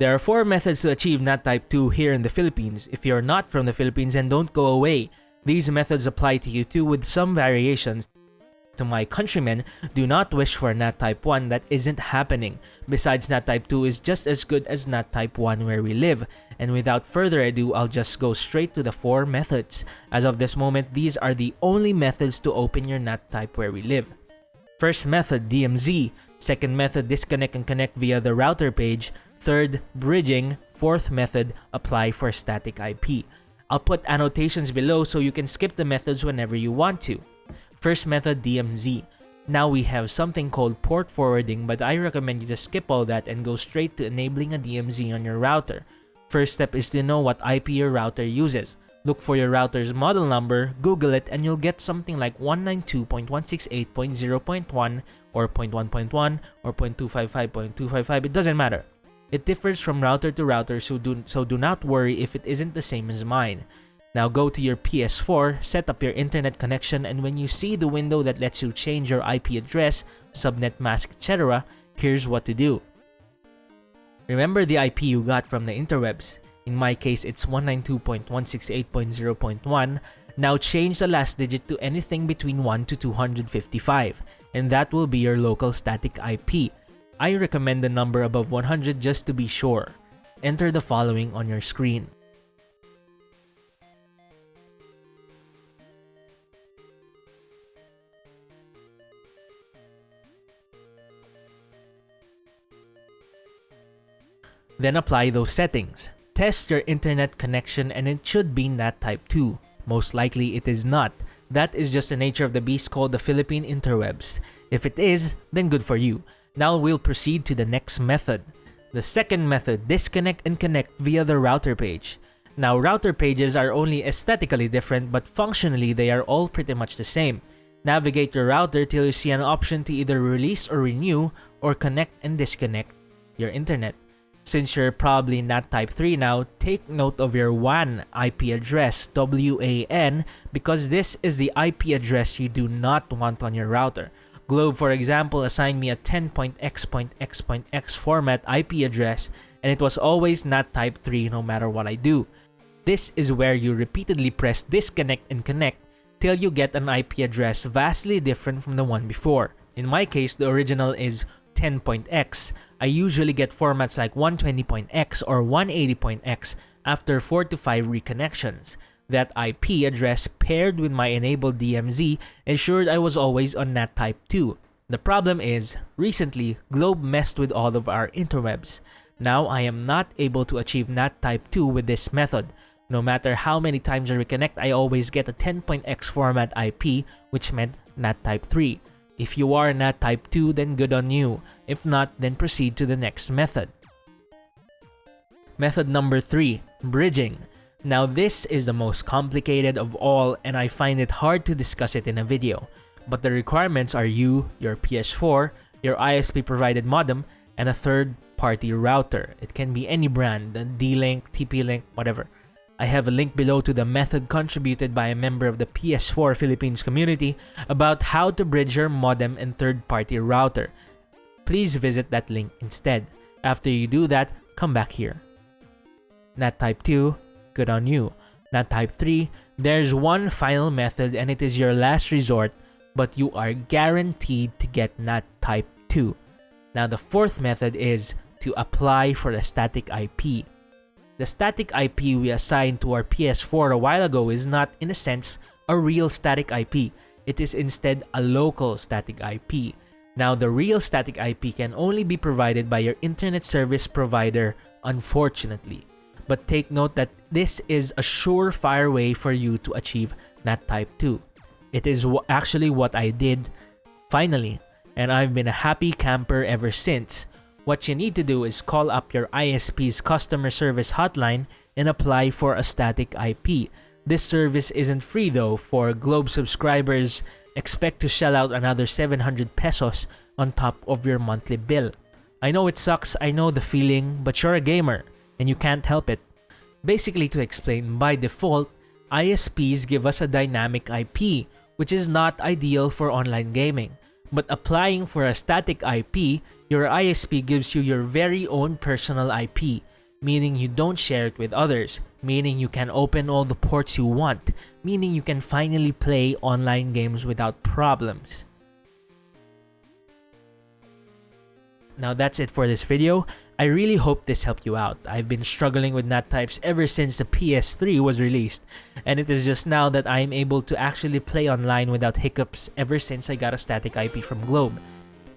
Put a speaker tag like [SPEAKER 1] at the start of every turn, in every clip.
[SPEAKER 1] There are four methods to achieve NAT Type 2 here in the Philippines. If you're not from the Philippines and don't go away, these methods apply to you too with some variations. To my countrymen, do not wish for NAT Type 1 that isn't happening. Besides, NAT Type 2 is just as good as NAT Type 1 where we live. And without further ado, I'll just go straight to the four methods. As of this moment, these are the only methods to open your NAT Type where we live. First method, DMZ. Second method, disconnect and connect via the router page. Third, bridging. Fourth method, apply for static IP. I'll put annotations below so you can skip the methods whenever you want to. First method, DMZ. Now we have something called port forwarding but I recommend you to skip all that and go straight to enabling a DMZ on your router. First step is to know what IP your router uses. Look for your router's model number, Google it, and you'll get something like 192.168.0.1 or 0.1.1 or 0.255.255, it doesn't matter. It differs from router to router so do, so do not worry if it isn't the same as mine. Now go to your PS4, set up your internet connection, and when you see the window that lets you change your IP address, subnet mask, etc., here's what to do. Remember the IP you got from the interwebs. In my case, it's 192.168.0.1. Now change the last digit to anything between 1 to 255, and that will be your local static IP. I recommend the number above 100 just to be sure. Enter the following on your screen. Then apply those settings. Test your internet connection and it should be NAT Type 2. Most likely it is not. That is just the nature of the beast called the Philippine interwebs. If it is, then good for you. Now we'll proceed to the next method. The second method, disconnect and connect via the router page. Now router pages are only aesthetically different but functionally they are all pretty much the same. Navigate your router till you see an option to either release or renew or connect and disconnect your internet. Since you're probably NAT type 3 now, take note of your WAN IP address, WAN, because this is the IP address you do not want on your router. Globe, for example, assigned me a 10.x.x.x format IP address, and it was always NAT type 3 no matter what I do. This is where you repeatedly press disconnect and connect till you get an IP address vastly different from the one before. In my case, the original is 10.x, I usually get formats like 120.x or 180.x after 4 to 5 reconnections. That IP address paired with my enabled DMZ ensured I was always on NAT Type 2. The problem is, recently, Globe messed with all of our interwebs. Now I am not able to achieve NAT Type 2 with this method. No matter how many times I reconnect, I always get a 10.x format IP, which meant NAT Type 3. If you are NAT type 2, then good on you. If not, then proceed to the next method. Method number 3, bridging. Now this is the most complicated of all and I find it hard to discuss it in a video. But the requirements are you, your PS4, your ISP provided modem, and a third party router. It can be any brand, D-Link, TP-Link, whatever. I have a link below to the method contributed by a member of the PS4 Philippines community about how to bridge your modem and third-party router. Please visit that link instead. After you do that, come back here. NAT Type 2, good on you. NAT Type 3, there's one final method and it is your last resort, but you are guaranteed to get NAT Type 2. Now the fourth method is to apply for a static IP. The static IP we assigned to our PS4 a while ago is not, in a sense, a real static IP. It is instead a local static IP. Now, the real static IP can only be provided by your internet service provider, unfortunately. But take note that this is a surefire way for you to achieve NAT Type 2. It is actually what I did, finally, and I've been a happy camper ever since. What you need to do is call up your ISP's customer service hotline and apply for a static IP. This service isn't free though, for Globe subscribers expect to shell out another 700 pesos on top of your monthly bill. I know it sucks, I know the feeling, but you're a gamer and you can't help it. Basically to explain, by default, ISPs give us a dynamic IP, which is not ideal for online gaming. But applying for a static IP, your ISP gives you your very own personal IP. meaning you don't share it with others, meaning you can open all the ports you want, meaning you can finally play online games without problems. Now that's it for this video. I really hope this helped you out. I've been struggling with NAT types ever since the PS3 was released, and it is just now that I am able to actually play online without hiccups ever since I got a static IP from Globe.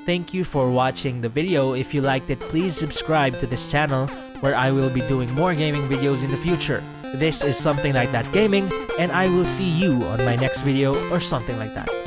[SPEAKER 1] Thank you for watching the video. If you liked it, please subscribe to this channel where I will be doing more gaming videos in the future. This is Something Like That Gaming, and I will see you on my next video or something like that.